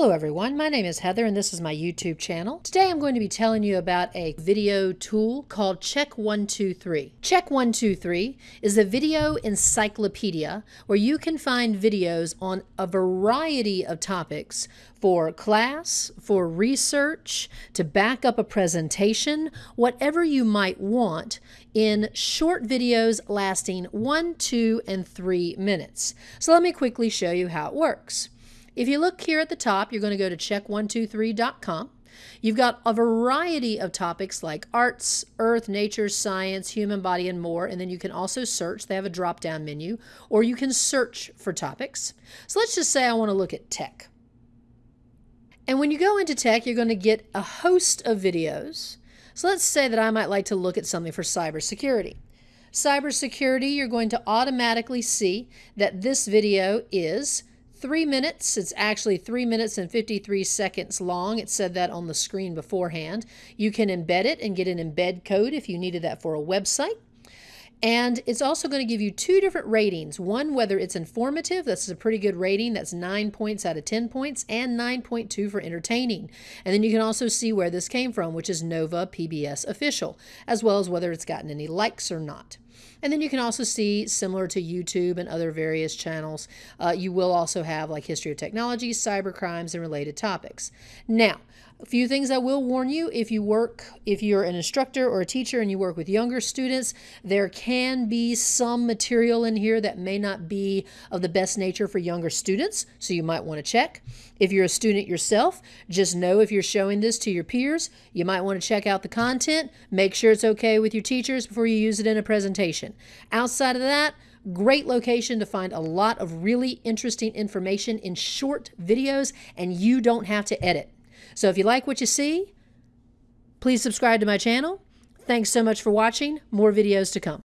Hello everyone, my name is Heather and this is my YouTube channel. Today I'm going to be telling you about a video tool called Check123. Check123 is a video encyclopedia where you can find videos on a variety of topics for class, for research, to back up a presentation, whatever you might want in short videos lasting one, two, and three minutes. So let me quickly show you how it works. If you look here at the top, you're going to go to check123.com. You've got a variety of topics like arts, earth, nature, science, human body, and more. And then you can also search. They have a drop down menu, or you can search for topics. So let's just say I want to look at tech. And when you go into tech, you're going to get a host of videos. So let's say that I might like to look at something for cybersecurity. Cybersecurity, you're going to automatically see that this video is three minutes. It's actually three minutes and 53 seconds long. It said that on the screen beforehand. You can embed it and get an embed code if you needed that for a website. And it's also going to give you two different ratings. One, whether it's informative, that's a pretty good rating. That's 9 points out of 10 points, and 9.2 for entertaining. And then you can also see where this came from, which is Nova PBS Official, as well as whether it's gotten any likes or not. And then you can also see, similar to YouTube and other various channels, uh, you will also have like history of technology, cyber crimes, and related topics. Now, a few things I will warn you if you work, if you're an instructor or a teacher and you work with younger students, there can be some material in here that may not be of the best nature for younger students, so you might want to check. If you're a student yourself, just know if you're showing this to your peers, you might want to check out the content, make sure it's okay with your teachers before you use it in a presentation. Outside of that, Great location to find a lot of really interesting information in short videos, and you don't have to edit. So if you like what you see, please subscribe to my channel. Thanks so much for watching. More videos to come.